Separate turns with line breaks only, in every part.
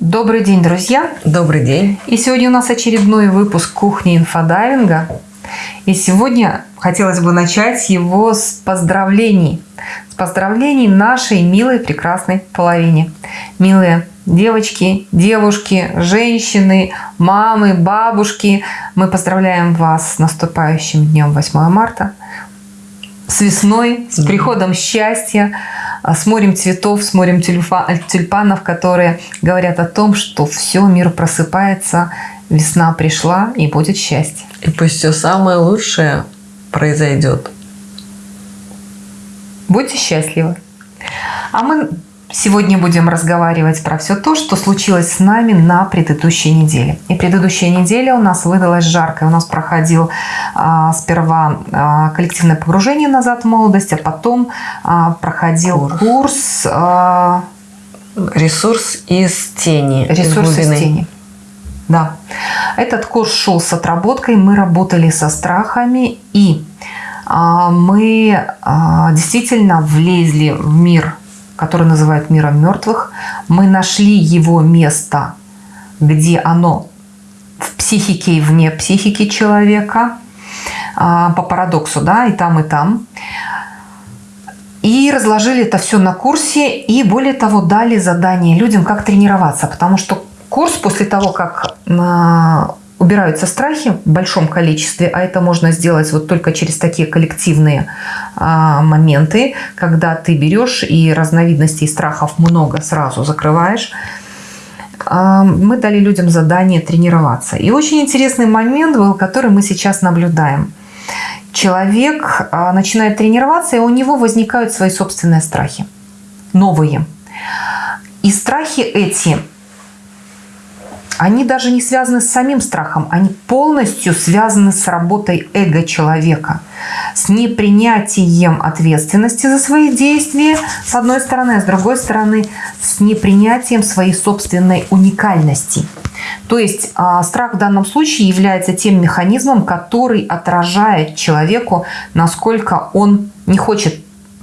Добрый день, друзья!
Добрый день!
И сегодня у нас очередной выпуск кухни инфодайвинга. И сегодня хотелось бы начать его с поздравлений. С поздравлений нашей милой, прекрасной половине. Милые девочки, девушки, женщины, мамы, бабушки. Мы поздравляем вас с наступающим днем 8 марта. С весной, с приходом счастья, с морем цветов, с морем тюльпанов, которые говорят о том, что все, мир просыпается, весна пришла и будет счастье.
И пусть все самое лучшее произойдет.
Будьте счастливы. А мы Сегодня будем разговаривать про все то, что случилось с нами на предыдущей неделе. И предыдущая неделя у нас выдалась жаркой. У нас проходил а, сперва а, коллективное погружение назад в молодость, а потом а, проходил курс. курс а,
Ресурс из тени.
Ресурс из, из тени. Да. Этот курс шел с отработкой. Мы работали со страхами и а, мы а, действительно влезли в мир который называют миром мертвых, мы нашли его место, где оно в психике и вне психики человека, а, по парадоксу, да, и там, и там. И разложили это все на курсе, и более того, дали задание людям, как тренироваться, потому что курс после того, как а, убираются страхи в большом количестве, а это можно сделать вот только через такие коллективные а, моменты, когда ты берешь и разновидностей страхов много сразу закрываешь. А, мы дали людям задание тренироваться. И очень интересный момент был, который мы сейчас наблюдаем. Человек а, начинает тренироваться, и у него возникают свои собственные страхи, новые. И страхи эти они даже не связаны с самим страхом, они полностью связаны с работой эго человека, с непринятием ответственности за свои действия, с одной стороны, а с другой стороны, с непринятием своей собственной уникальности. То есть а, страх в данном случае является тем механизмом, который отражает человеку, насколько он не хочет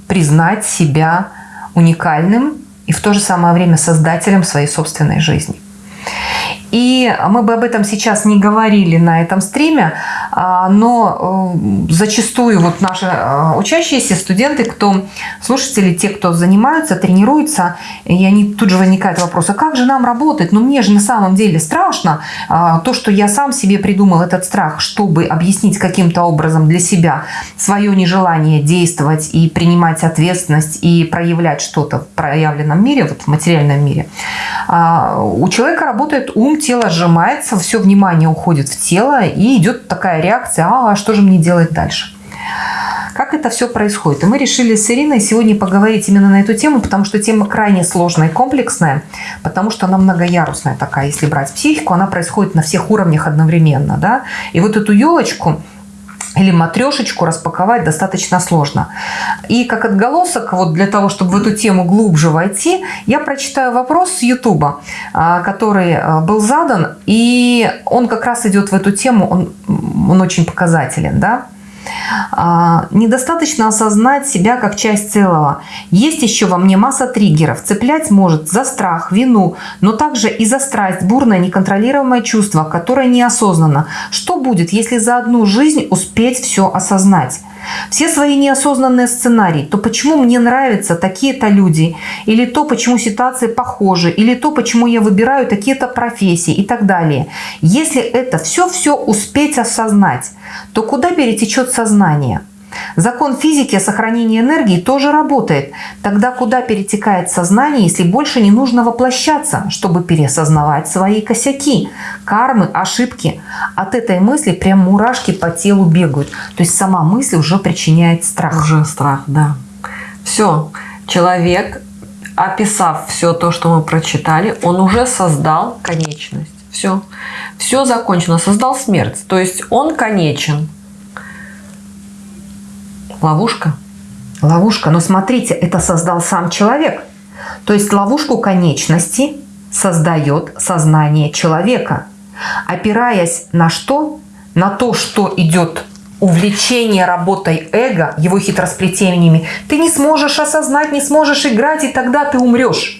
признать себя уникальным и в то же самое время создателем своей собственной жизни. И мы бы об этом сейчас не говорили на этом стриме, а, но э, зачастую вот наши э, учащиеся, студенты, кто слушатели, те, кто занимаются, тренируются, и они тут же возникает вопрос, а как же нам работать? Ну мне же на самом деле страшно. А, то, что я сам себе придумал этот страх, чтобы объяснить каким-то образом для себя свое нежелание действовать и принимать ответственность и проявлять что-то в проявленном мире, вот в материальном мире. А, у человека работает ум, тело сжимается, все внимание уходит в тело, и идет такая реакция, а что же мне делать дальше? Как это все происходит? И мы решили с Ириной сегодня поговорить именно на эту тему, потому что тема крайне сложная и комплексная, потому что она многоярусная такая, если брать психику, она происходит на всех уровнях одновременно. Да? И вот эту елочку или матрешечку распаковать достаточно сложно. И как отголосок, вот для того, чтобы в эту тему глубже войти, я прочитаю вопрос с Ютуба, а, который а, был задан, и он как раз идет в эту тему, он, он очень показателен. Да? А, недостаточно осознать себя как часть целого. Есть еще во мне масса триггеров. Цеплять может за страх, вину, но также и за страсть, бурное, неконтролируемое чувство, которое неосознанно. Что будет, если за одну жизнь успеть все осознать? Все свои неосознанные сценарии, то почему мне нравятся такие-то люди, или то, почему ситуации похожи, или то, почему я выбираю такие-то профессии и так далее. Если это все-все успеть осознать, то куда перетечет сознание? Закон физики о сохранении энергии тоже работает. Тогда куда перетекает сознание, если больше не нужно воплощаться, чтобы переосознавать свои косяки, кармы, ошибки? От этой мысли прям мурашки по телу бегают. То есть сама мысль уже причиняет страх.
Уже страх, да. Все, человек, описав все то, что мы прочитали, он уже создал конечность. Все, все закончено, создал смерть. То есть он конечен.
Ловушка. Ловушка. Но смотрите, это создал сам человек. То есть ловушку конечности создает сознание человека. Опираясь на что? На то, что идет увлечение работой эго, его хитросплетениями, ты не сможешь осознать, не сможешь играть, и тогда ты умрешь.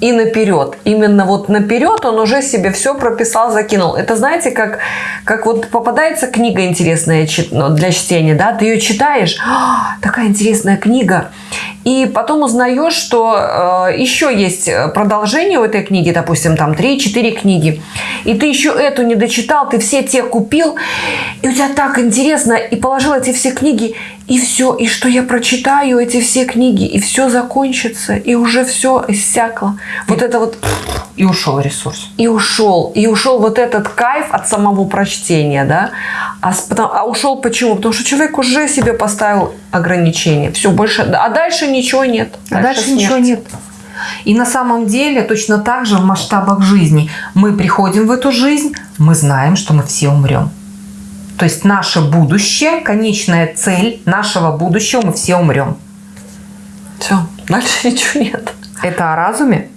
И наперед. Именно вот наперед он уже себе все прописал, закинул. Это знаете, как, как вот попадается книга интересная ну, для чтения, да, ты ее читаешь, «А, такая интересная книга, и потом узнаешь, что э, еще есть продолжение у этой книги, допустим, там 3-4 книги, и ты еще эту не дочитал, ты все те купил, и у тебя так интересно, и положил эти все книги, и все, и что я прочитаю эти все книги, и все закончится, и уже все иссякло. Вот это вот...
И ушел ресурс.
И ушел. И ушел вот этот кайф от самого прочтения, да. А, а ушел почему? Потому что человек уже себе поставил ограничения. Все, больше... А дальше ничего нет.
Дальше, а дальше ничего нет. И на самом деле точно так же в масштабах жизни. Мы приходим в эту жизнь, мы знаем, что мы все умрем. То есть наше будущее, конечная цель нашего будущего, мы все умрем.
Все, дальше ничего нет.
Это о разуме?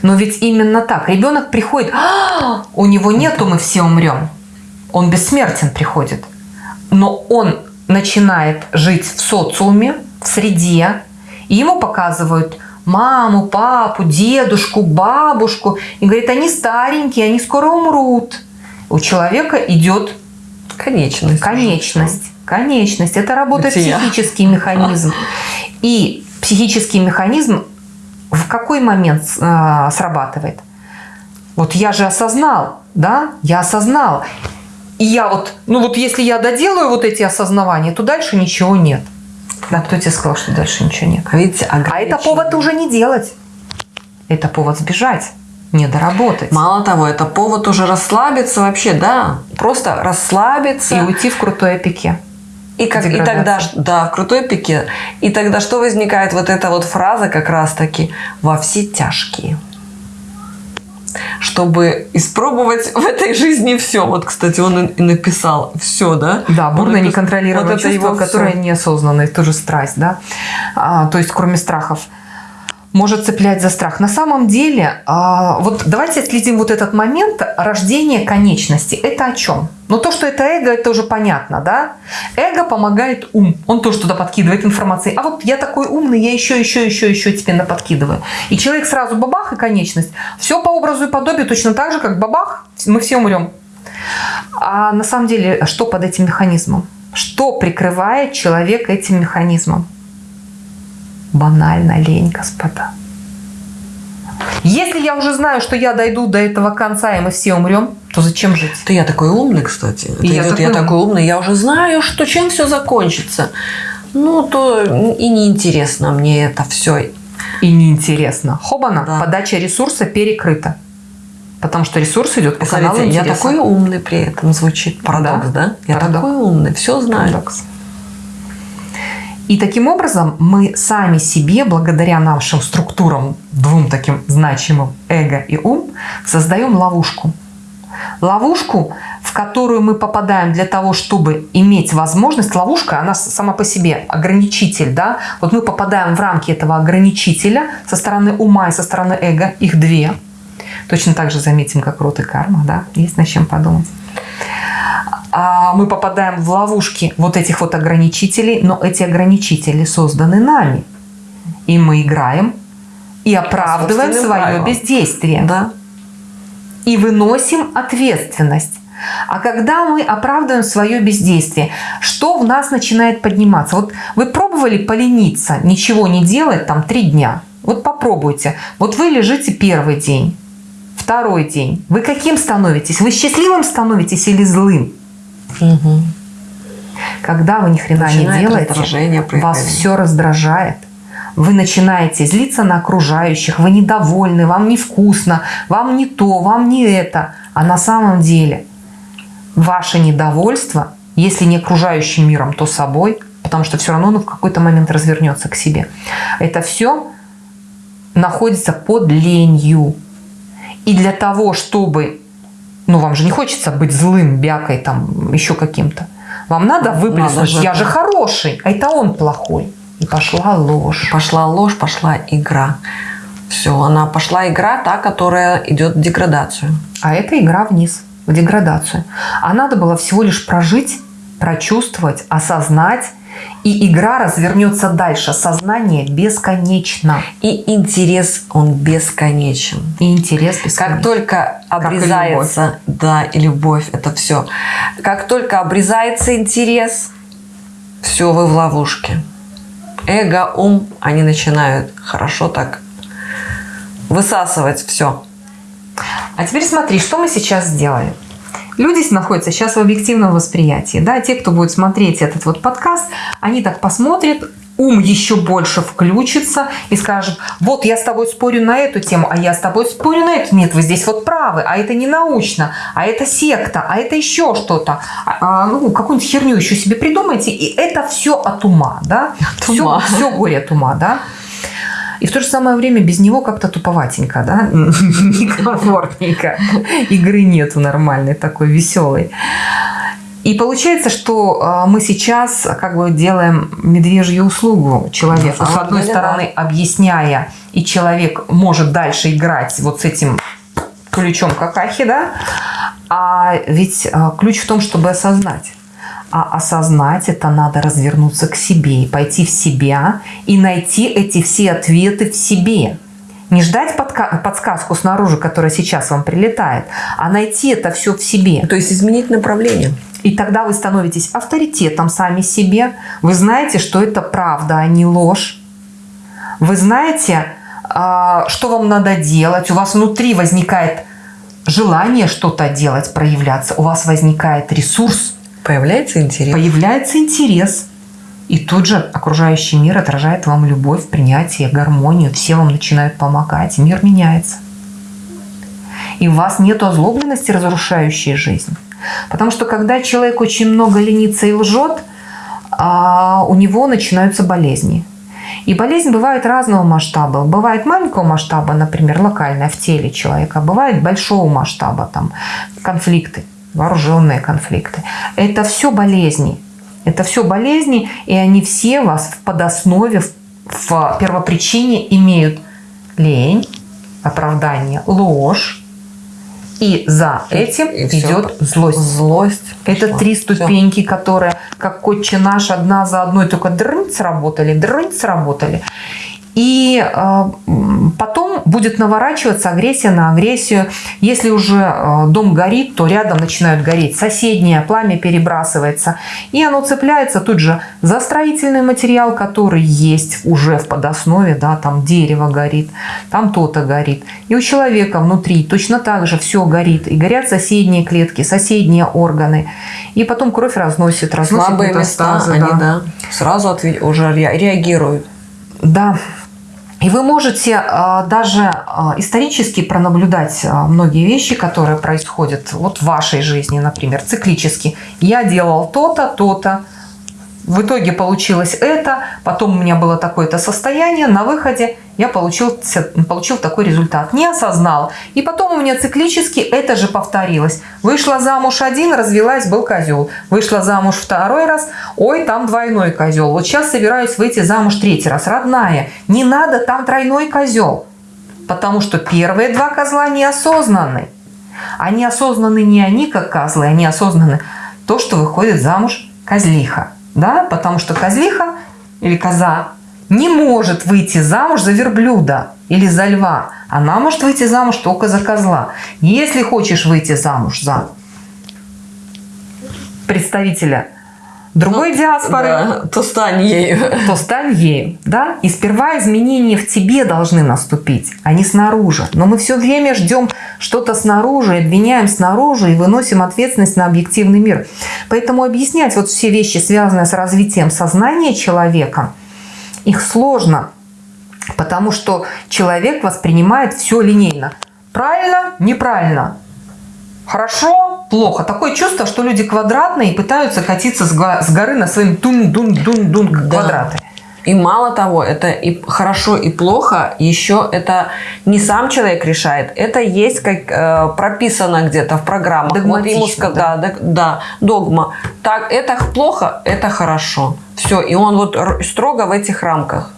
Но ведь именно так. Ребенок приходит, а, у него нету, мы все умрем. Он бессмертен приходит. Но он начинает жить в социуме, в среде, и ему показывают маму, папу, дедушку, бабушку. И говорит, они старенькие, они скоро умрут у человека идет
конечность.
Конечность. Конечность. Это работает Бытия. психический механизм. И психический механизм в какой момент э, срабатывает? Вот я же осознал, да, я осознал. И я вот, ну вот если я доделаю вот эти осознавания, то дальше ничего нет. Да, кто тебе сказал, что дальше ничего нет?
Видите,
а это повод уже не делать. Это повод сбежать не доработать.
Мало того, это повод уже расслабиться вообще, да, просто расслабиться.
И уйти в крутой пике.
И, как, и тогда, да, в крутой пике. И тогда что возникает? Вот эта вот фраза как раз-таки «во все тяжкие» чтобы испробовать в этой жизни все. Вот, кстати, он и написал все, да?
Да, бурно неконтролируемое вот чувство, которое неосознанное, тоже страсть, да? А, то есть, кроме страхов может цеплять за страх. На самом деле, а, вот давайте следим вот этот момент рождения конечности. Это о чем? Ну, то, что это эго, это уже понятно, да? Эго помогает ум. Он тоже туда подкидывает информации. А вот я такой умный, я еще, еще, еще, еще тебе наподкидываю. И человек сразу бабах и конечность. Все по образу и подобию точно так же, как бабах, мы все умрем. А на самом деле, что под этим механизмом? Что прикрывает человека этим механизмом? Банально лень, господа. Если я уже знаю, что я дойду до этого конца, и мы все умрем, то зачем жить?
Ты я такой умный, кстати. Это я, идет, такой... я такой умный, я уже знаю, что чем все закончится. Ну, то и неинтересно мне это все.
И неинтересно. Хобана, да. подача ресурса перекрыта. Потому что ресурс идет по
каналу Я такой умный при этом звучит. Парадокс, да? да? Я Парадокс. такой умный, все знаю. Парадокс.
И таким образом мы сами себе, благодаря нашим структурам, двум таким значимым эго и ум, создаем ловушку. Ловушку, в которую мы попадаем для того, чтобы иметь возможность. Ловушка, она сама по себе ограничитель. Да? Вот мы попадаем в рамки этого ограничителя со стороны ума и со стороны эго. Их две. Точно так же заметим, как рот и карма. Да? Есть над чем подумать мы попадаем в ловушки вот этих вот ограничителей, но эти ограничители созданы нами. И мы играем и оправдываем свое правилам. бездействие.
Да.
И выносим ответственность. А когда мы оправдываем свое бездействие, что в нас начинает подниматься? Вот вы пробовали полениться, ничего не делать там три дня? Вот попробуйте. Вот вы лежите первый день, второй день. Вы каким становитесь? Вы счастливым становитесь или злым?
Угу.
Когда вы ни хрена Начинает не делаете, вас все раздражает. Вы начинаете злиться на окружающих, вы недовольны, вам невкусно, вам не то, вам не это. А на самом деле ваше недовольство, если не окружающим миром, то собой, потому что все равно оно в какой-то момент развернется к себе. Это все находится под ленью. И для того, чтобы ну, вам же не хочется быть злым, бякой, там, еще каким-то. Вам надо выплеснуть, надо же, я же хороший, а это он плохой. И пошла ложь.
Пошла ложь, пошла игра. Все, она пошла игра, та, которая идет в деградацию.
А это игра вниз, в деградацию. А надо было всего лишь прожить, прочувствовать, осознать и игра развернется дальше. Сознание бесконечно.
И интерес, он бесконечен.
И интерес бесконечен.
Как только обрезается, и да, и любовь, это все. Как только обрезается интерес, все, вы в ловушке. Эго, ум, они начинают хорошо так высасывать все.
А теперь смотри, что мы сейчас сделали. Люди находятся сейчас в объективном восприятии. Да? Те, кто будет смотреть этот вот подкаст, они так посмотрят, ум еще больше включится и скажет, вот я с тобой спорю на эту тему, а я с тобой спорю на эту. Нет, вы здесь вот правы, а это не научно, а это секта, а это еще что-то. А, а ну, какую-нибудь херню еще себе придумайте, и это все от ума, да?
От ума.
Все, все горе от ума, да? И в то же самое время без него как-то туповатенько, да? Некомфортненько. Игры нету нормальной, такой веселой. И получается, что а, мы сейчас как бы делаем медвежью услугу человеку. С одной стороны, объясняя, и человек может дальше играть вот с этим ключом какахи, да? А ведь а, ключ в том, чтобы осознать. А осознать это надо развернуться к себе и пойти в себя и найти эти все ответы в себе. Не ждать подсказку снаружи, которая сейчас вам прилетает, а найти это все в себе.
То есть изменить направление.
И тогда вы становитесь авторитетом сами себе. Вы знаете, что это правда, а не ложь. Вы знаете, а, что вам надо делать. У вас внутри возникает желание что-то делать, проявляться. У вас возникает ресурс
Появляется интерес.
Появляется интерес. И тут же окружающий мир отражает вам любовь, принятие, гармонию. Все вам начинают помогать. Мир меняется. И у вас нет озлобленности, разрушающей жизнь. Потому что когда человек очень много ленится и лжет, а, у него начинаются болезни. И болезнь бывает разного масштаба. Бывает маленького масштаба, например, локальная в теле человека. Бывает большого масштаба, там, конфликты вооруженные конфликты. Это все болезни. Это все болезни, и они все вас в подоснове, в, первопричине имеют лень, оправдание, ложь, и за этим и идет все. злость.
Злость.
Это пошла. три ступеньки, все. которые, как котче наш, одна за одной только дрынь сработали, дрынь сработали. И э, потом будет наворачиваться агрессия на агрессию. Если уже э, дом горит, то рядом начинают гореть соседнее, пламя перебрасывается. И оно цепляется тут же за строительный материал, который есть уже в подоснове. Да, там дерево горит, там то-то горит. И у человека внутри точно так же все горит. И горят соседние клетки, соседние органы. И потом кровь разносит, разносит
Слабые места, да. они да, сразу уже реагируют.
Да, и вы можете а, даже а, исторически пронаблюдать а, многие вещи, которые происходят вот в вашей жизни, например, циклически. Я делал то-то, то-то, в итоге получилось это, потом у меня было такое-то состояние, на выходе я получил, получил такой результат. Не осознал. И потом у меня циклически это же повторилось. Вышла замуж один, развелась, был козел. Вышла замуж второй раз, ой, там двойной козел. Вот сейчас собираюсь выйти замуж третий раз. Родная, не надо, там тройной козел. Потому что первые два козла неосознанны. Они осознаны не они, как козлы, они осознаны то, что выходит замуж козлиха да, потому что козлиха или коза не может выйти замуж за верблюда или за льва. Она может выйти замуж только за козла. Если хочешь выйти замуж за представителя другой ну, диаспоры,
да, то стань ею.
То стань ею, да? И сперва изменения в тебе должны наступить, а не снаружи. Но мы все время ждем что-то снаружи, обвиняем снаружи и выносим ответственность на объективный мир. Поэтому объяснять вот все вещи, связанные с развитием сознания человека, их сложно, потому что человек воспринимает все линейно. Правильно, неправильно. Хорошо, плохо. Такое чувство, что люди квадратные и пытаются катиться с горы на своим дун-дун-дун-дун квадраты. Да.
И мало того, это и хорошо, и плохо, еще это не сам человек решает, это есть как э, прописано где-то в программах.
Вот
да. Да, да, догма. Так, это плохо, это хорошо. Все, и он вот строго в этих рамках.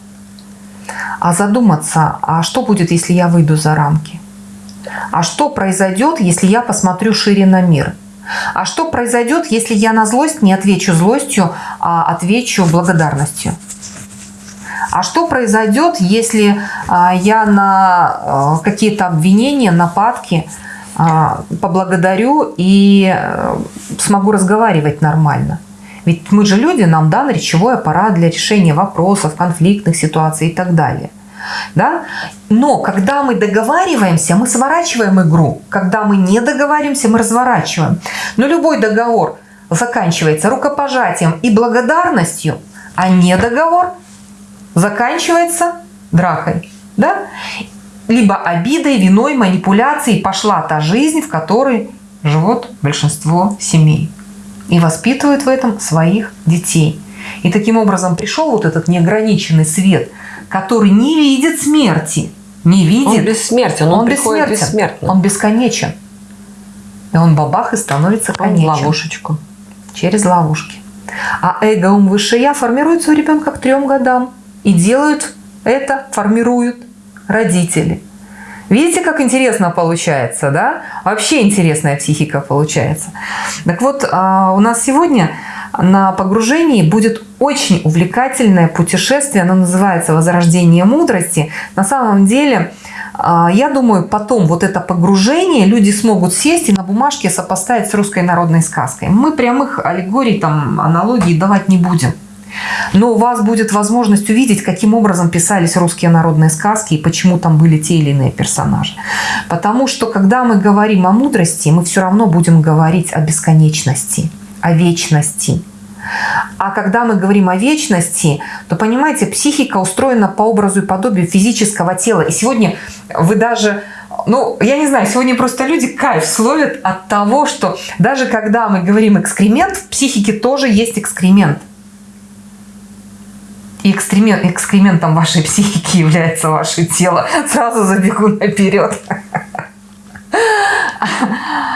А задуматься, а что будет, если я выйду за рамки? А что произойдет, если я посмотрю шире на мир? А что произойдет, если я на злость не отвечу злостью, а отвечу благодарностью? А что произойдет, если а, я на а, какие-то обвинения, нападки а, поблагодарю и а, смогу разговаривать нормально? Ведь мы же люди, нам дан речевой аппарат для решения вопросов, конфликтных ситуаций и так далее. Да? Но когда мы договариваемся, мы сворачиваем игру. Когда мы не договариваемся, мы разворачиваем. Но любой договор заканчивается рукопожатием и благодарностью, а не договор заканчивается дракой. Да? Либо обидой, виной, манипуляцией пошла та жизнь, в которой живут большинство семей. И воспитывают в этом своих детей. И таким образом пришел вот этот неограниченный свет – который не видит смерти. Не видит.
Он бессмертен, он, он приходит бессмертным.
Он бесконечен. И он бабах и становится конечен.
Он ловушечку.
Через ловушки. А эго, ум, высшее я формируется у ребенка к трем годам. И делают это, формируют родители. Видите, как интересно получается, да? Вообще интересная психика получается. Так вот, а, у нас сегодня на погружении будет очень увлекательное путешествие. Оно называется «Возрождение мудрости». На самом деле, а, я думаю, потом вот это погружение люди смогут сесть и на бумажке сопоставить с русской народной сказкой. Мы прямых аллегорий, там, аналогий давать не будем. Но у вас будет возможность увидеть, каким образом писались русские народные сказки и почему там были те или иные персонажи. Потому что, когда мы говорим о мудрости, мы все равно будем говорить о бесконечности – о вечности. А когда мы говорим о вечности, то, понимаете, психика устроена по образу и подобию физического тела. И сегодня вы даже, ну, я не знаю, сегодня просто люди кайф словят от того, что даже когда мы говорим экскремент, в психике тоже есть экскремент. И экскремент, экскрементом вашей психики является ваше тело. Сразу забегу наперед.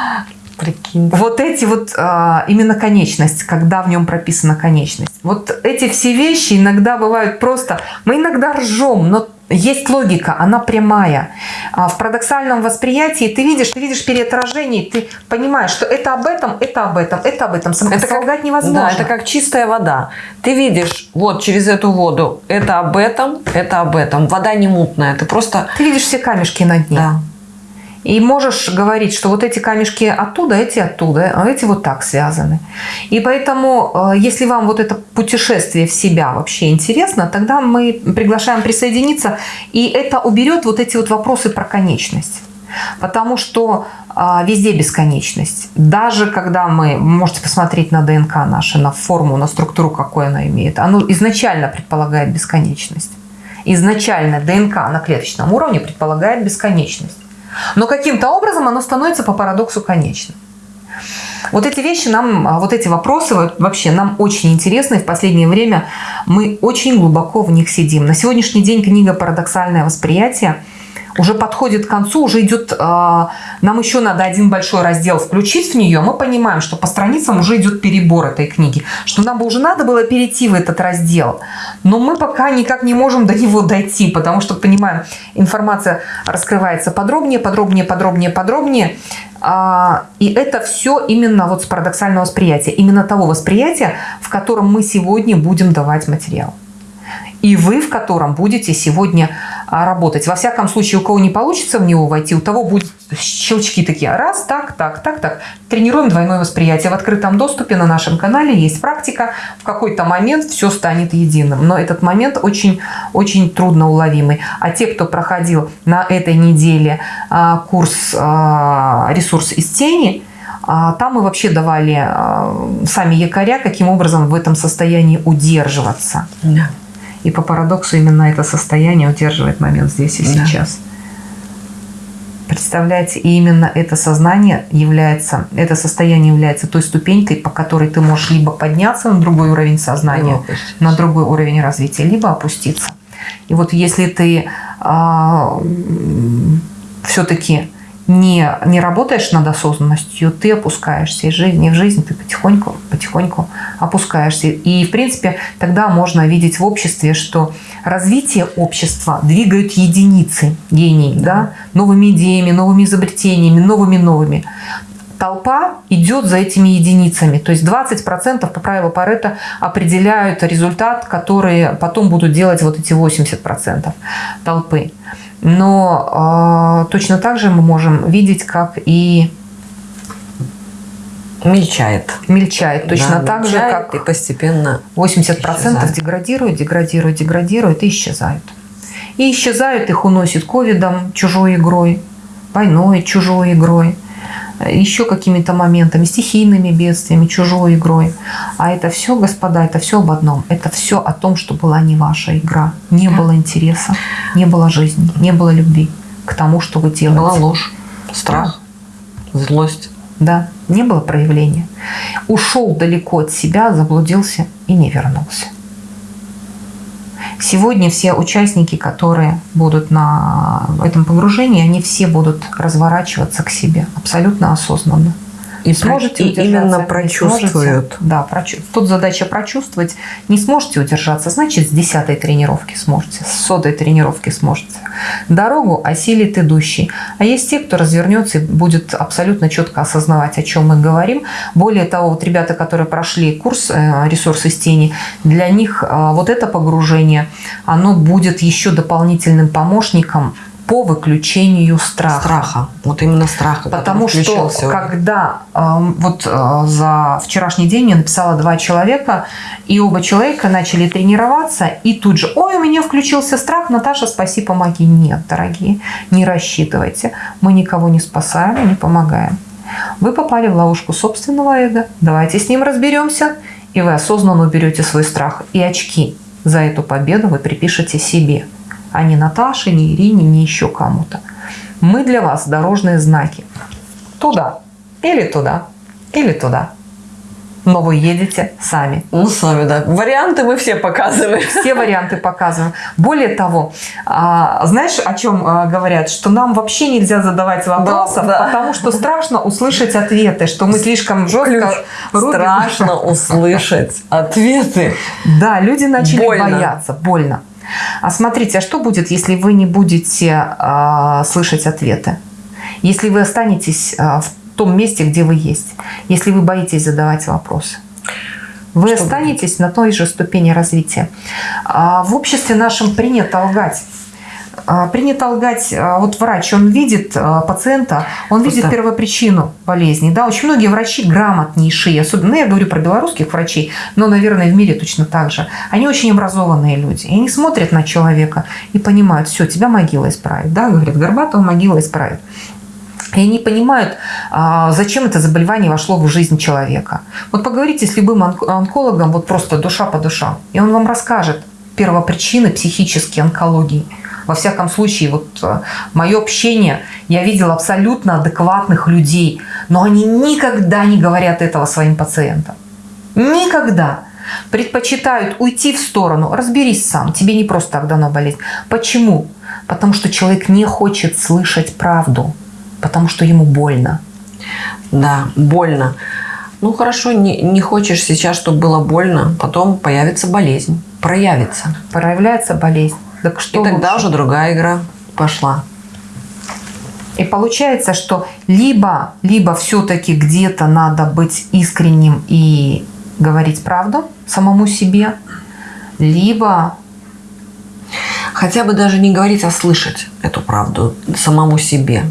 Вот эти вот а, именно конечность, когда в нем прописана конечность. Вот эти все вещи иногда бывают просто... Мы иногда ржем, но есть логика, она прямая. А в парадоксальном восприятии ты видишь, ты видишь переотражение, ты понимаешь, что это об этом, это об этом, это об этом.
Это как, невозможно. Да, это как чистая вода. Ты видишь вот через эту воду, это об этом, это об этом. Вода не мутная, ты просто...
Ты видишь все камешки на дне. Да. И можешь говорить, что вот эти камешки оттуда, эти оттуда, а эти вот так связаны. И поэтому, э, если вам вот это путешествие в себя вообще интересно, тогда мы приглашаем присоединиться, и это уберет вот эти вот вопросы про конечность. Потому что а, везде бесконечность. Даже когда мы, можете посмотреть на ДНК наше, на форму, на структуру, какой она имеет, оно изначально предполагает бесконечность. Изначально ДНК на клеточном уровне предполагает бесконечность. Но каким-то образом оно становится по парадоксу конечным. Вот эти вещи нам, а, вот эти вопросы вообще нам очень интересны. В последнее время мы очень глубоко в них сидим. На сегодняшний день книга «Парадоксальное восприятие» уже подходит к концу, уже идет, а, нам еще надо один большой раздел включить в нее, мы понимаем, что по страницам уже идет перебор этой книги, что нам бы уже надо было перейти в этот раздел, но мы пока никак не можем до него дойти, потому что, понимаем, информация раскрывается подробнее, подробнее, подробнее, подробнее, а, и это все именно вот с парадоксального восприятия, именно того восприятия, в котором мы сегодня будем давать материал и вы в котором будете сегодня а, работать. Во всяком случае, у кого не получится в него войти, у того будут щелчки такие. Раз, так, так, так, так. Тренируем двойное восприятие. В открытом доступе на нашем канале есть практика. В какой-то момент все станет единым. Но этот момент очень, очень трудно уловимый. А те, кто проходил на этой неделе а, курс а, «Ресурс из тени», там мы вообще давали сами якоря, каким образом в этом состоянии удерживаться. Да. И по парадоксу именно это состояние удерживает момент здесь и да. сейчас. Представляете, и именно это сознание является, это состояние является той ступенькой, по которой ты можешь либо подняться на другой уровень сознания, на другой уровень развития, либо опуститься. И вот если ты а, все-таки не, не работаешь над осознанностью, ты опускаешься из жизни в жизнь, ты потихоньку, потихоньку опускаешься. И, в принципе, тогда можно видеть в обществе, что развитие общества двигают единицы гений, да. Да, новыми идеями, новыми изобретениями, новыми-новыми. Толпа идет за этими единицами. То есть 20% по правилу Паретта определяют результат, который потом будут делать вот эти 80% толпы. Но э, точно так же мы можем видеть, как и
Мельчает.
мельчает. Точно
Да,
так же,
мельчает
как
и постепенно
80%
исчезают.
деградируют, деградируют, деградируют и исчезают. И исчезают, их уносит ковидом, чужой игрой, войной, чужой игрой, еще какими-то моментами, стихийными бедствиями, чужой игрой. А это все, господа, это все об одном. Это все о том, что была не ваша игра. Не было интереса, не было жизни, не было любви к тому, что вы делаете.
была ложь, страх, злость.
Да, не было проявления. Ушел далеко от себя, заблудился и не вернулся. Сегодня все участники, которые будут на этом погружении, они все будут разворачиваться к себе абсолютно осознанно.
И
Сможете
и именно прочувствуют.
сможете? Да, прочу- тут задача прочувствовать. Не сможете удержаться, значит, с десятой тренировки сможете, с сотой тренировки сможете. Дорогу осилит идущий. А есть те, кто развернется и будет абсолютно четко осознавать, о чем мы говорим. Более того, вот ребята, которые прошли курс э, «Ресурс из тени», для них э, вот это погружение, оно будет еще дополнительным помощником по выключению страха.
Страха. Вот именно страха.
Потому что
уже.
когда э, вот э, за вчерашний день мне написала два человека, и оба человека начали тренироваться, и тут же, ой, у меня включился страх, Наташа, спаси, помоги. Нет, дорогие, не рассчитывайте. Мы никого не спасаем и не помогаем. Вы попали в ловушку собственного эго. Давайте с ним разберемся, и вы осознанно уберете свой страх. И очки за эту победу вы припишете себе, а не Наташе, не Ирине, не еще кому-то. Мы для вас дорожные знаки. Туда, или туда, или туда. Но вы едете сами.
Ну, сами, да. Варианты мы все показываем.
Все варианты показываем. Более того, а, знаешь, о чем а, говорят? Что нам вообще нельзя задавать вопросов,
да.
потому что страшно услышать ответы, что мы слишком жестко рубим.
Страшно услышать ответы.
Да, люди начали
Больно.
бояться, больно. А смотрите, а что будет, если вы не будете а, слышать ответы? Если вы останетесь а, в том месте, где вы есть, если вы боитесь задавать вопросы? Вы
Что
останетесь на той же ступени развития. А, в обществе нашем принято лгать. А, Принято лгать, а, вот врач, он видит а, пациента, он видит
Просто-
первопричину болезни. Да, очень многие врачи грамотнейшие, особенно ну, я говорю про белорусских врачей, но, наверное, в мире точно так же. Они очень образованные люди. И они смотрят на человека и понимают, все, тебя могила исправит. Да, говорит, Горбатова могила исправит. И они понимают, зачем это заболевание вошло в жизнь человека. Вот поговорите с любым онк- онкологом, вот просто душа по душам, и он вам расскажет первопричины психической онкологии. Во всяком случае, вот мое общение, я видела абсолютно адекватных людей, но они никогда не говорят этого своим пациентам. Никогда. Предпочитают уйти в сторону. Разберись сам, тебе не просто так дано болезнь. Почему? Потому что человек не хочет слышать правду, потому что ему больно.
Да, больно. Ну хорошо, не, не хочешь сейчас, чтобы было больно, потом появится болезнь, проявится.
Проявляется болезнь. Так что
И тогда
лучше?
уже другая игра пошла.
И получается, что либо, либо все-таки где-то надо быть искренним и говорить правду самому себе, либо
Хотя бы даже не говорить, а слышать эту правду самому себе.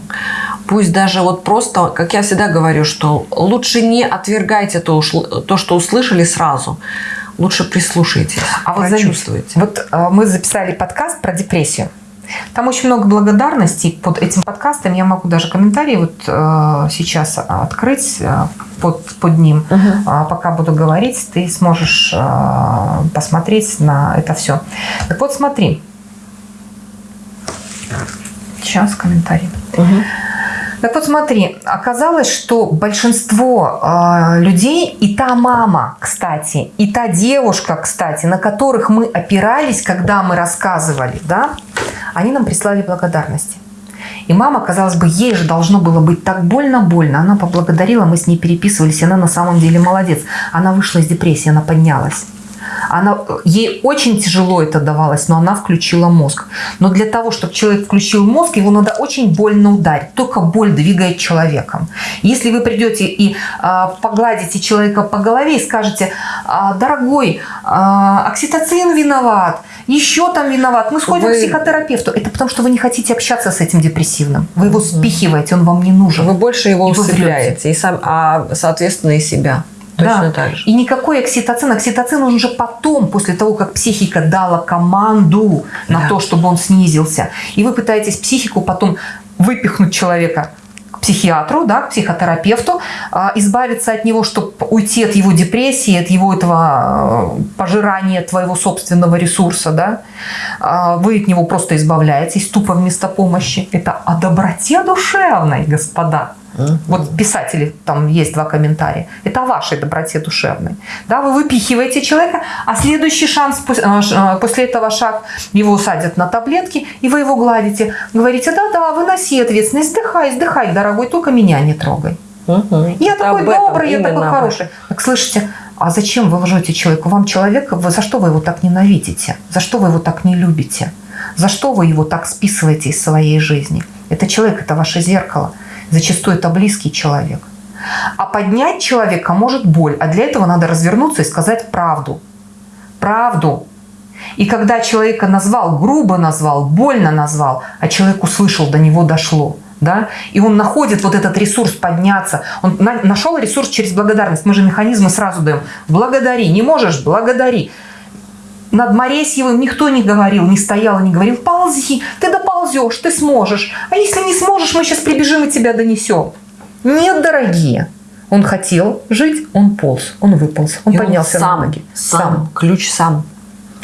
Пусть даже вот просто, как я всегда говорю, что лучше не отвергайте то, то что услышали сразу. Лучше прислушайтесь,
А вот заметь,
прочувствуйте.
Вот э, мы записали подкаст про депрессию. Там очень много благодарностей под этим подкастом. Я могу даже комментарии вот э, сейчас открыть э, под, под ним.
Мгм.
А Пока буду говорить, ты сможешь э, посмотреть на это все. Так вот, смотри. Сейчас комментарий.
Мгм.
Так вот смотри, оказалось, что большинство э, людей, и та мама, кстати, и та девушка, кстати, на которых мы опирались, когда мы рассказывали, да, они нам прислали благодарности. И мама, казалось бы, ей же должно было быть так больно-больно. Она поблагодарила, мы с ней переписывались, она на самом деле молодец. Она вышла из депрессии, она поднялась. Она, ей очень тяжело это давалось, но она включила мозг. Но для того, чтобы человек включил мозг, его надо очень больно ударить. Только боль двигает человеком. Если вы придете и а, погладите человека по голове и скажете, а, дорогой, а, окситоцин виноват, еще там виноват, мы сходим
Вы-
к психотерапевту. Это потому, что вы не хотите общаться с этим депрессивным. Вы его спихиваете, он вам не нужен.
Вы больше его
И
усыпляете, и сам, а соответственно и себя. Точно
Да.
так же.
И никакой окситоцин. Окситоцин он уже потом, после того, как психика дала команду на
Да.
то, чтобы он снизился. И вы пытаетесь психику потом выпихнуть человека к психиатру, да, к психотерапевту, а, избавиться от него, чтобы уйти от его депрессии, от его этого э, пожирания твоего собственного ресурса, да. А, Вы от него просто избавляетесь тупо вместо помощи. Это о доброте душевной, господа. Вот писатели, там есть два комментария. Это о вашей доброте душевной. Да, вы выпихиваете человека, а следующий шанс, а, а, после этого шаг, его садят на таблетки, и вы его гладите. Говорите, да-да, выноси ответственность, вздыхай, вздыхай, дорогой, только меня не трогай.
Мгм.
Я
Это
такой добрый, я такой хороший. Так слышите, а зачем вы лжете человеку? Вам человека, вы, за что вы его так ненавидите? За что вы его так не любите? За что вы его так списываете из своей жизни? Это человек, это ваше зеркало. Зачастую это близкий человек. А поднять человека может боль, а для этого надо развернуться и сказать правду. Правду. И когда человека назвал, грубо назвал, больно назвал, а человек услышал, до него дошло, да, и он находит вот этот ресурс подняться, он на- нашел ресурс через благодарность, мы же механизмы сразу даем, благодари, не можешь, благодари. Над Моресьевым никто не говорил, не стоял и не говорил, ползи, ты доползешь, ты сможешь, а если не сможешь, мы сейчас прибежим и тебя донесем. Нет, дорогие, он хотел жить, он полз, он выполз, он
И
поднялся
сам,
на ноги.
Сам. Ключ сам.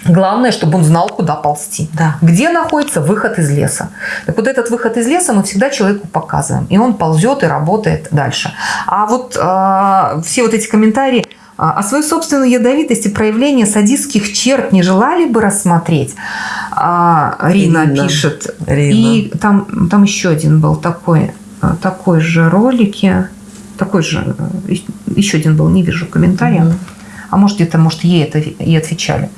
Главное, чтобы он знал, куда ползти.
Да.
Где находится выход из леса. Так вот этот выход из леса мы всегда человеку показываем. И он ползет и работает дальше. А вот а, все вот эти комментарии а свою собственную ядовитость и проявление садистских черт не желали бы рассмотреть? А, Рина,
Рина.
пишет.
Рина.
И там, там еще один был такой, а, такой же ролики. Такой же, э, еще один был, не вижу комментария.
Мгм.
А может где-то, может ей это и отвечали.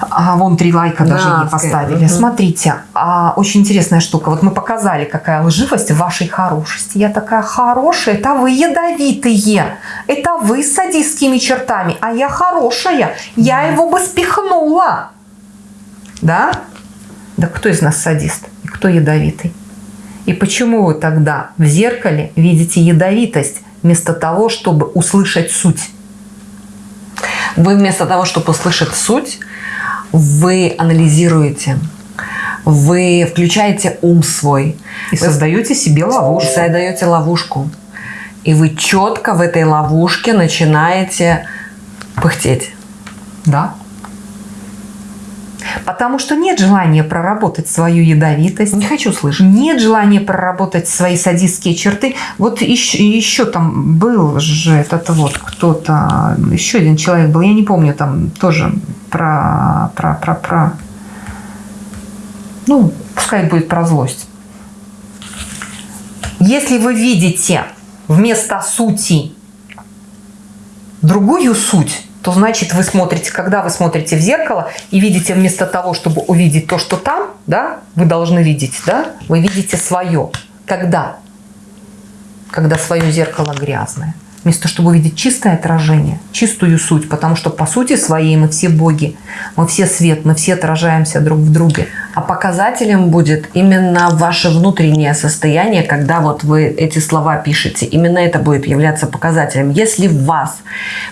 А вон три лайка
Да,
даже не поставили.
мгм.
Смотрите, а, очень интересная штука. Вот мы показали, какая лживость в вашей хорошести. Я такая хорошая, это вы ядовитые. Это вы с садистскими чертами, а я хорошая. Я его бы спихнула. Да? Да кто из нас садист? И кто ядовитый? И почему вы тогда в зеркале видите ядовитость вместо того, чтобы услышать суть?
Вы вместо того, чтобы услышать суть, вы анализируете, вы включаете ум свой,
И
Вы
создаете себе ловушку.
создаете ловушку. И вы четко в этой ловушке начинаете пыхтеть.
Да. Потому что нет желания проработать свою ядовитость,
Не хочу слышать.
нет желания проработать свои садистские черты. Вот еще, еще там был же этот вот кто-то, еще один человек был, я не помню, там тоже про, про, про, про, ну, пускай будет про злость. Если вы видите вместо сути другую суть, то значит вы смотрите, когда вы смотрите в зеркало и видите вместо того, чтобы увидеть то, что там, да, вы должны видеть, да, вы видите свое. Когда? Когда свое зеркало грязное. Вместо того, чтобы увидеть чистое отражение, чистую суть, потому что по сути своей мы все боги, мы все свет, мы все отражаемся друг в друге.
А показателем будет именно ваше внутреннее состояние, когда вот вы эти слова пишете. Именно это будет являться показателем. Если в вас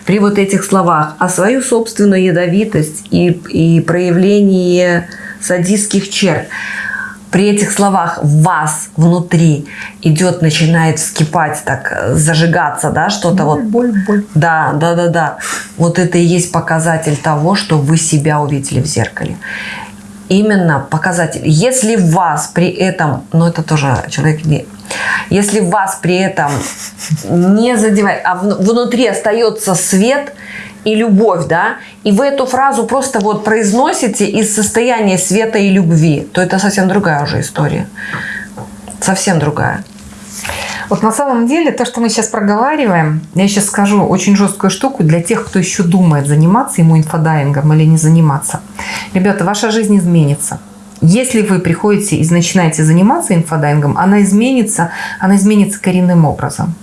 при вот этих словах о свою собственную ядовитость и, и проявление садистских черт, при этих словах в вас внутри идет, начинает вскипать, так зажигаться, да, что-то вот
боль, боль.
да, да, да, да. Вот это и есть показатель того, что вы себя увидели в зеркале. Именно показатель. Если вас при этом, ну это тоже человек не, если вас при этом не задевает, а вну- внутри остается свет и любовь, да, и вы эту фразу просто вот произносите из состояния света и любви, то это совсем другая уже история. Совсем другая.
Вот на самом деле то, что мы сейчас проговариваем, я сейчас скажу очень жесткую штуку для тех, кто еще думает, заниматься ему инфодайвингом или не заниматься. Ребята, ваша жизнь изменится. Если вы приходите и начинаете заниматься инфодайвингом, она изменится, она изменится коренным образом.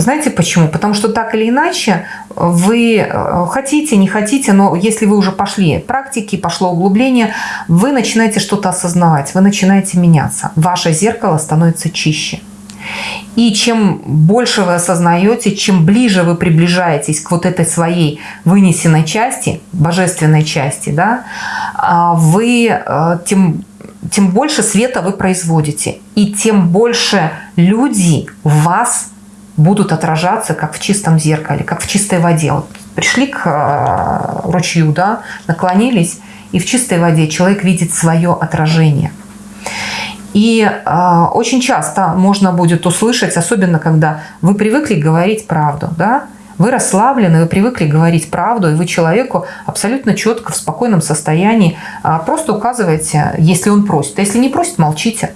Знаете почему? Потому что так или иначе вы э, хотите, не хотите, но если вы уже пошли практики, пошло углубление, вы начинаете что-то осознавать, вы начинаете меняться. Ваше зеркало становится чище. И чем больше вы осознаете, чем ближе вы приближаетесь к вот этой своей вынесенной части, божественной части, да, а, вы э, тем, тем больше света вы производите. И тем больше люди вас будут отражаться, как в чистом зеркале, как в чистой воде. Вот пришли к э, ручью, да, наклонились, и в чистой воде человек видит свое отражение. И э, очень часто можно будет услышать, особенно когда вы привыкли говорить правду, да, вы расслаблены, вы привыкли говорить правду, и вы человеку абсолютно четко, в спокойном состоянии э, просто указываете, если он просит. А если не просит, молчите.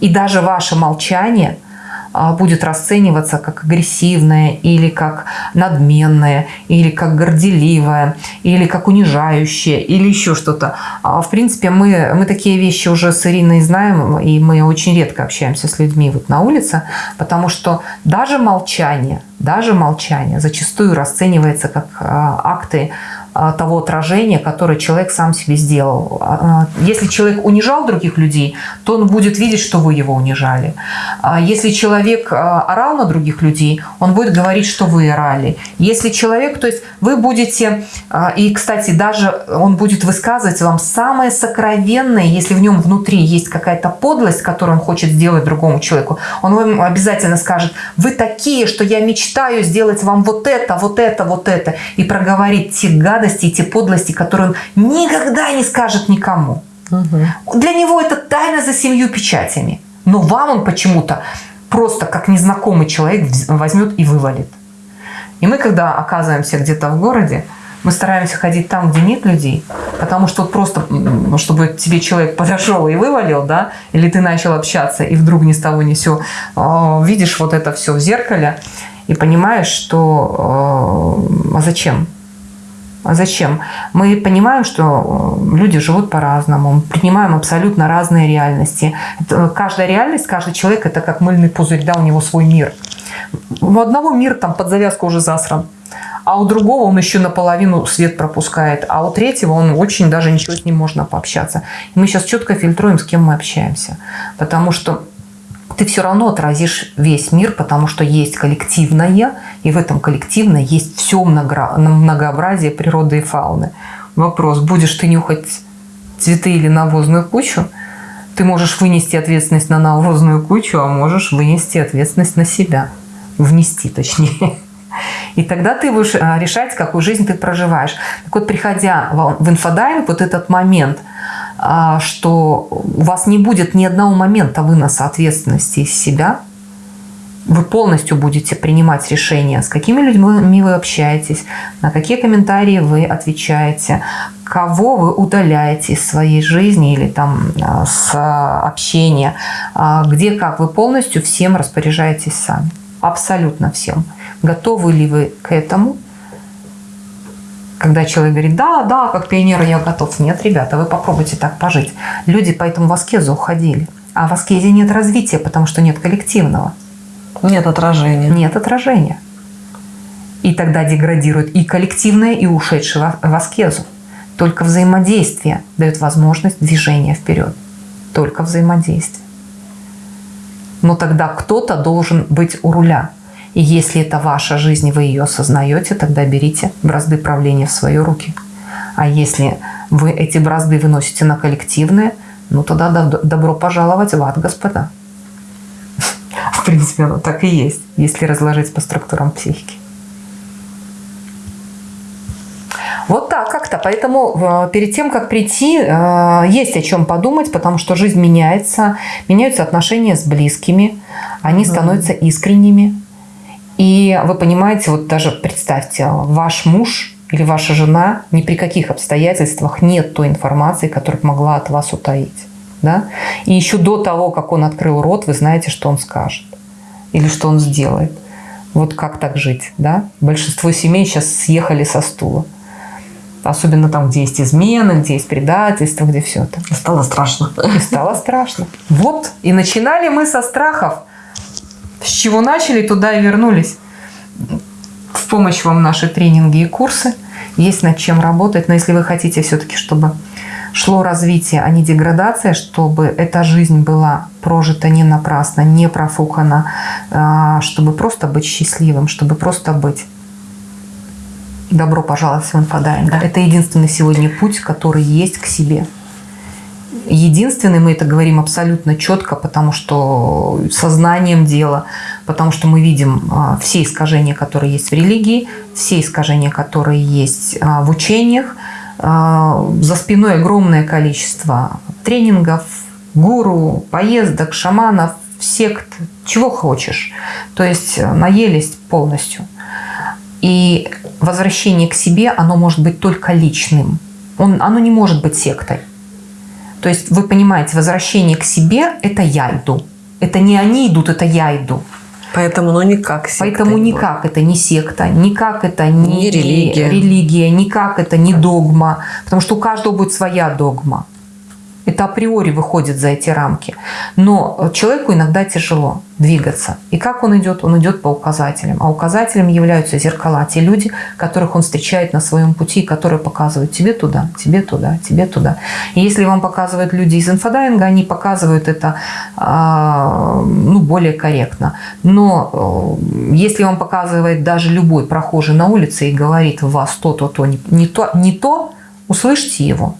И даже ваше молчание – будет расцениваться как агрессивное или как надменное, или как горделивое, или как унижающее, или еще что-то. А, в принципе, мы, мы такие вещи уже с Ириной знаем, и мы очень редко общаемся с людьми вот на улице, потому что даже молчание, даже молчание зачастую расценивается как а, акты а, того отражения, которое человек сам себе сделал. А, а, если человек унижал других людей, то он будет видеть, что вы его унижали. Если человек орал на других людей, он будет говорить, что вы орали. Если человек, то есть вы будете, и, кстати, даже он будет высказывать вам самое сокровенное, если в нем внутри есть какая-то подлость, которую он хочет сделать другому человеку, он вам обязательно скажет, вы такие, что я мечтаю сделать вам вот это, вот это, вот это, и проговорить те гадости, гадости и те подлости, которые он никогда не скажет никому. Угу. Для него это тайна за семью печатями. Но вам он почему-то просто как незнакомый человек возьмет и вывалит. И мы, когда оказываемся где-то в городе, мы стараемся ходить там, где нет людей, потому что просто, чтобы тебе человек подошел и вывалил, да, или ты начал общаться, и вдруг ни с того ни сё, а, видишь вот это все в зеркале, и понимаешь, что а зачем? А зачем? Мы понимаем, что э, люди живут по-разному, принимаем абсолютно разные реальности. Это, каждая реальность, каждый человек – это как мыльный пузырь, да, у него свой мир. У одного мир там под завязку уже засран, а у другого он еще наполовину свет пропускает, а у третьего он очень даже ничего с ним можно пообщаться. И мы сейчас четко фильтруем, с кем мы общаемся, потому что ты все равно отразишь весь мир, потому что есть коллективное, и в этом коллективное есть все многообразие природы и фауны. Вопрос, будешь ты нюхать цветы или навозную кучу, ты можешь вынести ответственность на навозную кучу, а можешь вынести ответственность на себя. Внести, точнее. И тогда ты будешь а, решать, какую жизнь ты проживаешь. Так вот, приходя в инфодайвинг, вот этот момент – что у вас не будет ни одного момента выноса ответственности из себя, вы полностью будете принимать решения, с какими людьми вы общаетесь, на какие комментарии вы отвечаете, кого вы удаляете из своей жизни или там а, с общения, а, где как. Вы полностью всем распоряжаетесь сами. Абсолютно всем. Готовы ли вы к этому? Когда человек говорит, да, да, как пионер я готов. Нет, ребята, вы попробуйте так пожить. Люди поэтому в аскезу уходили. А в аскезе нет развития, потому что нет коллективного.
Нет отражения.
Нет отражения. И тогда деградирует и коллективное, и ушедшее в аскезу. Только взаимодействие дает возможность движения вперед. Только взаимодействие. Но тогда кто-то должен быть у руля. И если это ваша жизнь, вы ее осознаете, тогда берите бразды правления в свои руки. А если вы эти бразды выносите на коллективные, ну тогда добро пожаловать в ад, господа. В принципе, оно так и есть, если разложить по структурам психики. Вот так как-то. Поэтому э, перед тем, как прийти, э, есть о чем подумать, потому что жизнь меняется, меняются отношения с близкими, они становятся искренними, и вы понимаете, вот даже представьте, ваш муж или ваша жена ни при каких обстоятельствах нет той информации, которую могла от вас утаить. Да? И еще до того, как он открыл рот, вы знаете, что он скажет или что он сделает. Вот как так жить, да? Большинство семей сейчас съехали со стула. Особенно там, где есть измены, где есть предательство, где все это.
Стало страшно.
И стало страшно. Вот. И начинали мы со страхов. С чего начали, туда и вернулись. В помощь вам наши тренинги и курсы. Есть над чем работать. Но если вы хотите все-таки, чтобы шло развитие, а не деградация, чтобы эта жизнь была прожита не напрасно, не профукана, а, чтобы просто быть счастливым, чтобы просто быть. Добро пожаловать в инфодайвинг. Да. Это единственный сегодня путь, который есть к себе. Единственный, мы это говорим абсолютно четко, потому что со знанием дела, потому что мы видим а, все искажения, которые есть в религии, все искажения, которые есть а, в учениях, а, за спиной огромное количество тренингов, гуру, поездок, шаманов, сект, чего хочешь. То есть э, наелись полностью. И возвращение к себе, оно может быть только личным. Он, оно не может быть сектой. То есть вы понимаете, возвращение к себе – это я иду. Это не они идут, это я иду.
Поэтому, ну, никак
секта. Поэтому никак это не секта, никак это не,
не религия.
религия, никак это не догма. Потому что у каждого будет своя догма. Это априори выходит за эти рамки. Но человеку иногда тяжело двигаться. И как он идет? Он идет по указателям. А указателем являются зеркала. Те люди, которых он встречает на своем пути, которые показывают тебе туда, тебе туда, тебе туда. И если вам показывают люди из инфодайвинга, они показывают это а, ну, более корректно. Но э, если вам показывает даже любой прохожий на улице и говорит в вас то, то, то, не то, не то услышьте его.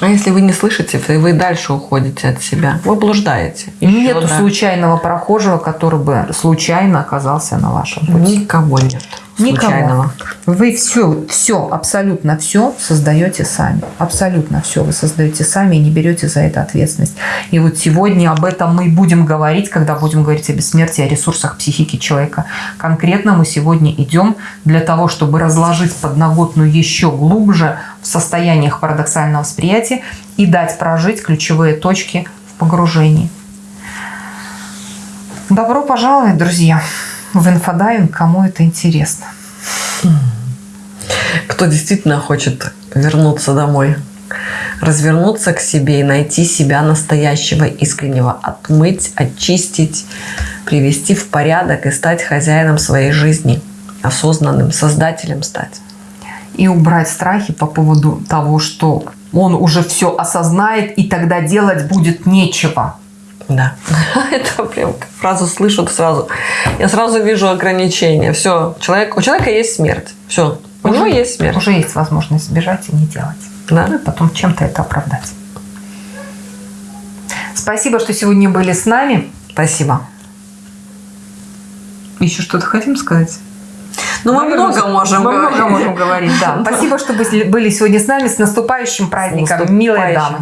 А если вы не слышите, то вы дальше уходите от себя. Вы блуждаете.
Еще, Нету да. случайного прохожего, который бы случайно оказался на вашем пути.
Никого нет.
Никого. Вы все, все, абсолютно все создаете сами. Абсолютно все вы создаете сами и не берете за это ответственность. И вот сегодня об этом мы будем говорить, когда будем говорить о бессмертии, о ресурсах психики человека. Конкретно мы сегодня идем для того, чтобы разложить подноготную еще глубже в состояниях парадоксального восприятия и дать прожить ключевые точки в погружении. Добро пожаловать, друзья! В инфодайвинг, кому это интересно.
Кто действительно хочет вернуться домой, развернуться к себе и найти себя настоящего, искреннего, отмыть, очистить, привести в порядок и стать хозяином своей жизни, осознанным создателем стать.
И убрать страхи по поводу того, что он уже все осознает, и тогда делать будет нечего.
Да. Это прям фразу слышу сразу. Я сразу вижу ограничения. Все, человек, у человека есть смерть. Все, у уже, него есть смерть.
Уже есть возможность сбежать и не делать. Да. Ну и потом чем-то это оправдать. Спасибо, что сегодня были с нами.
Спасибо.
Еще что-то хотим сказать?
Ну, мы, мы много можем
мы говорить. много можем говорить, да. Спасибо, что были сегодня с нами. С наступающим праздником, с наступающим. милые дамы.